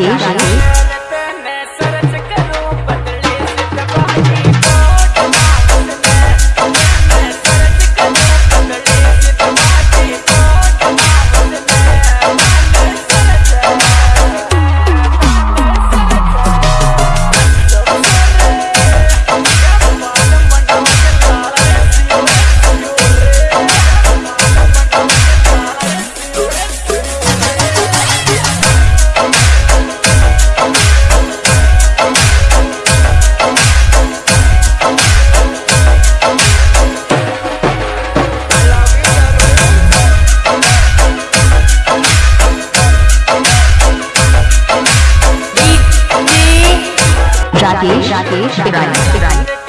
Rakesh Rakesh Rakesh